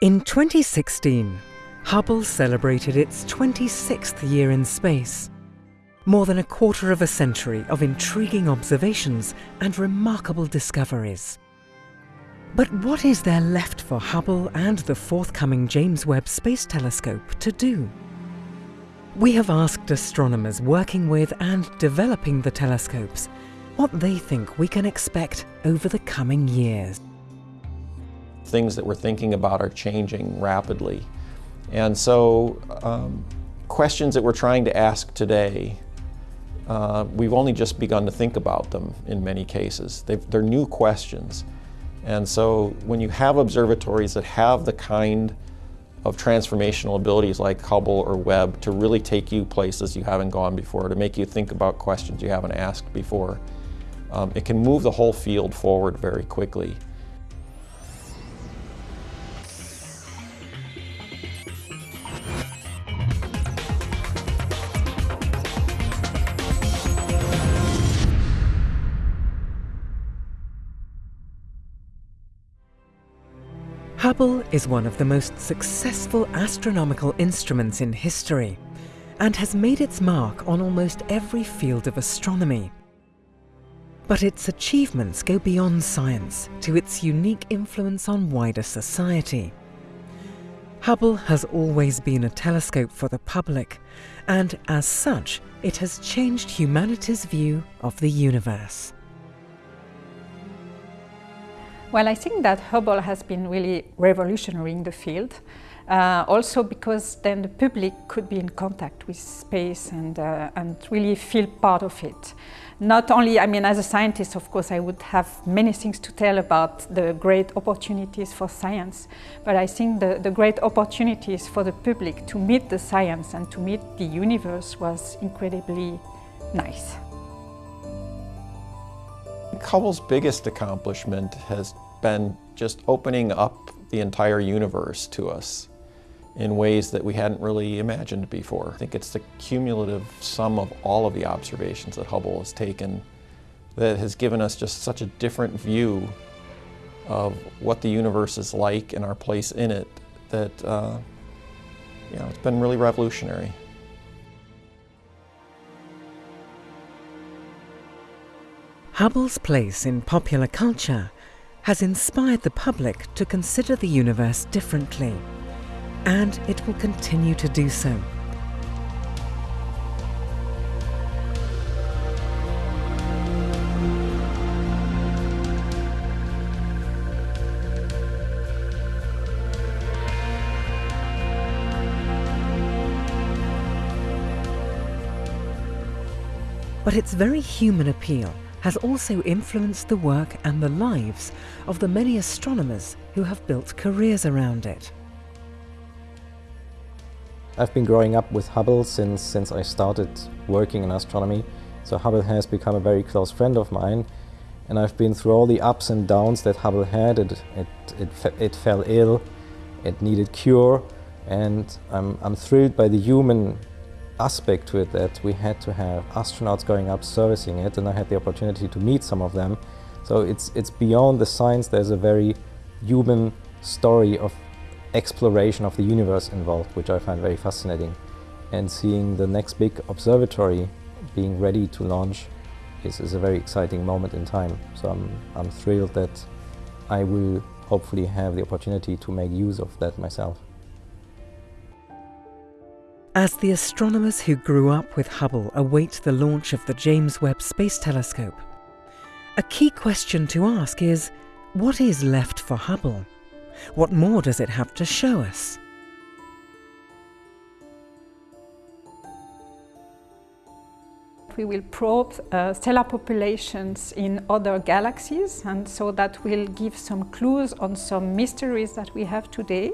In 2016, Hubble celebrated its 26th year in space. More than a quarter of a century of intriguing observations and remarkable discoveries. But what is there left for Hubble and the forthcoming James Webb Space Telescope to do? We have asked astronomers working with and developing the telescopes what they think we can expect over the coming years. Things that we're thinking about are changing rapidly. And so um, questions that we're trying to ask today, uh, we've only just begun to think about them in many cases. They've, they're new questions. And so when you have observatories that have the kind of transformational abilities like Hubble or Webb to really take you places you haven't gone before, to make you think about questions you haven't asked before, um, it can move the whole field forward very quickly. Hubble is one of the most successful astronomical instruments in history and has made its mark on almost every field of astronomy. But its achievements go beyond science to its unique influence on wider society. Hubble has always been a telescope for the public, and as such, it has changed humanity's view of the universe. Well, I think that Hubble has been really revolutionary in the field. Uh, also because then the public could be in contact with space and, uh, and really feel part of it. Not only, I mean, as a scientist, of course, I would have many things to tell about the great opportunities for science, but I think the, the great opportunities for the public to meet the science and to meet the universe was incredibly nice. Hubble's biggest accomplishment has been just opening up the entire universe to us in ways that we hadn't really imagined before. I think it's the cumulative sum of all of the observations that Hubble has taken that has given us just such a different view of what the universe is like and our place in it that, uh, you know, it's been really revolutionary. Hubble's place in popular culture has inspired the public to consider the universe differently, and it will continue to do so. But its very human appeal has also influenced the work and the lives of the many astronomers who have built careers around it. I've been growing up with Hubble since, since I started working in astronomy, so Hubble has become a very close friend of mine and I've been through all the ups and downs that Hubble had. It, it, it, it fell ill, it needed cure and I'm, I'm thrilled by the human aspect to it that we had to have astronauts going up servicing it and I had the opportunity to meet some of them. So it's, it's beyond the science, there's a very human story of exploration of the universe involved, which I find very fascinating. And seeing the next big observatory being ready to launch is, is a very exciting moment in time. So I'm, I'm thrilled that I will hopefully have the opportunity to make use of that myself. As the astronomers who grew up with Hubble await the launch of the James Webb Space Telescope, a key question to ask is, what is left for Hubble? What more does it have to show us? we will probe uh, stellar populations in other galaxies and so that will give some clues on some mysteries that we have today.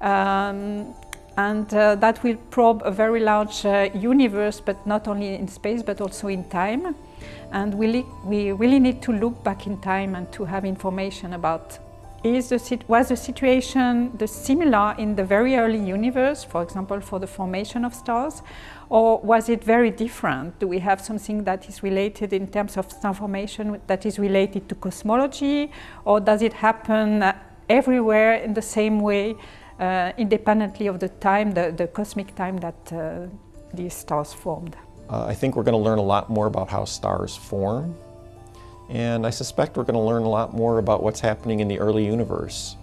Um, and uh, that will probe a very large uh, universe, but not only in space, but also in time. And we, we really need to look back in time and to have information about is the, was the situation the similar in the very early universe, for example, for the formation of stars, or was it very different? Do we have something that is related in terms of star formation that is related to cosmology, or does it happen everywhere in the same way, uh, independently of the time, the, the cosmic time that uh, these stars formed. Uh, I think we're going to learn a lot more about how stars form, and I suspect we're going to learn a lot more about what's happening in the early universe.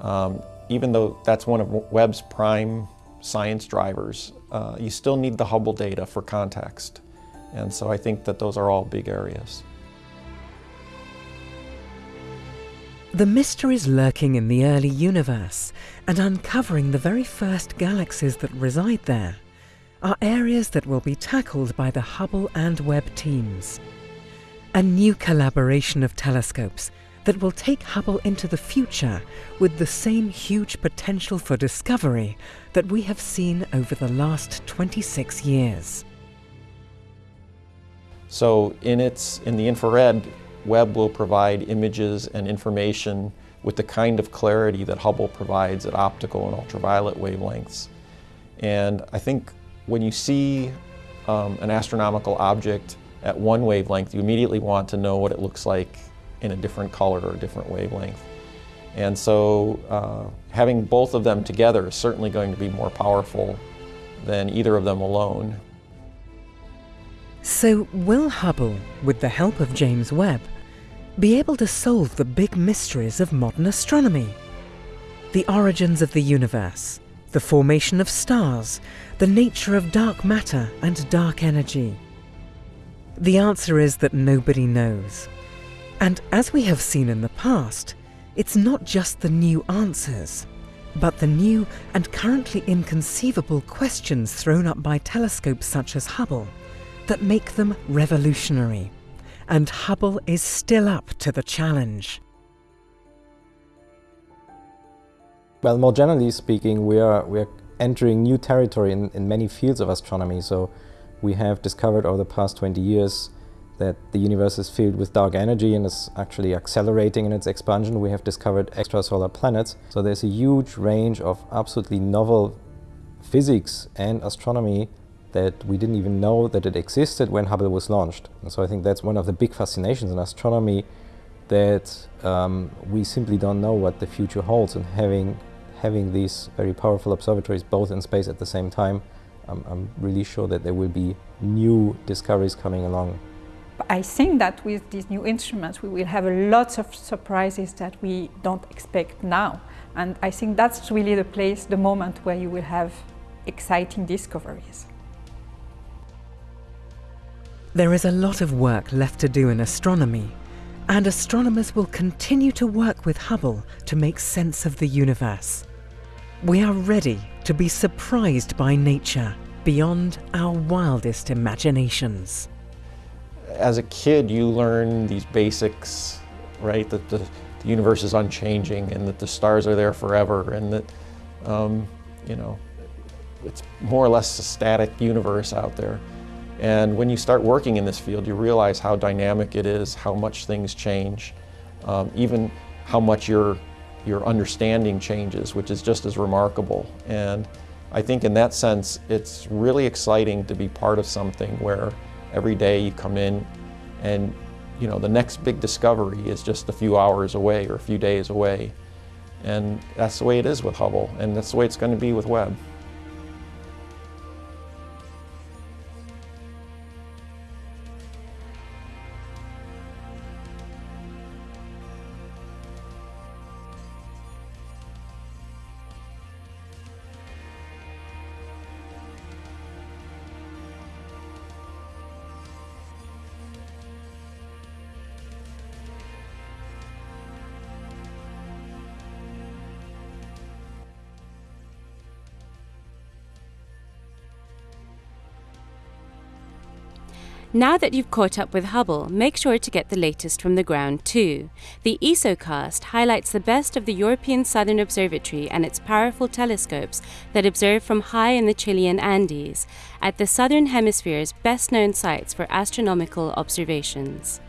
Um, even though that's one of Webb's prime science drivers, uh, you still need the Hubble data for context. And so I think that those are all big areas. The mysteries lurking in the early universe and uncovering the very first galaxies that reside there are areas that will be tackled by the Hubble and Webb teams. A new collaboration of telescopes that will take Hubble into the future with the same huge potential for discovery that we have seen over the last 26 years. So in, its, in the infrared, Webb will provide images and information with the kind of clarity that Hubble provides at optical and ultraviolet wavelengths. And I think when you see um, an astronomical object at one wavelength, you immediately want to know what it looks like in a different color or a different wavelength. And so uh, having both of them together is certainly going to be more powerful than either of them alone. So will Hubble, with the help of James Webb, be able to solve the big mysteries of modern astronomy? The origins of the universe, the formation of stars, the nature of dark matter and dark energy. The answer is that nobody knows. And as we have seen in the past, it's not just the new answers, but the new and currently inconceivable questions thrown up by telescopes such as Hubble that make them revolutionary. And Hubble is still up to the challenge. Well, more generally speaking, we are, we are entering new territory in, in many fields of astronomy. So we have discovered over the past 20 years that the universe is filled with dark energy and is actually accelerating in its expansion. We have discovered extrasolar planets. So there's a huge range of absolutely novel physics and astronomy that we didn't even know that it existed when Hubble was launched. And so I think that's one of the big fascinations in astronomy that um, we simply don't know what the future holds and having having these very powerful observatories both in space at the same time, um, I'm really sure that there will be new discoveries coming along. I think that with these new instruments we will have lots of surprises that we don't expect now. And I think that's really the place, the moment where you will have exciting discoveries. There is a lot of work left to do in astronomy, and astronomers will continue to work with Hubble to make sense of the universe. We are ready to be surprised by nature beyond our wildest imaginations as a kid, you learn these basics, right? That the, the, universe is unchanging and that the stars are there forever and that, um, you know, it's more or less a static universe out there. And when you start working in this field, you realize how dynamic it is, how much things change, um, even how much your, your understanding changes, which is just as remarkable. And I think in that sense, it's really exciting to be part of something where Every day you come in and you know the next big discovery is just a few hours away or a few days away. And that's the way it is with Hubble and that's the way it's going to be with Webb. Now that you've caught up with Hubble, make sure to get the latest from the ground too. The ESOcast highlights the best of the European Southern Observatory and its powerful telescopes that observe from high in the Chilean Andes, at the Southern Hemisphere's best known sites for astronomical observations.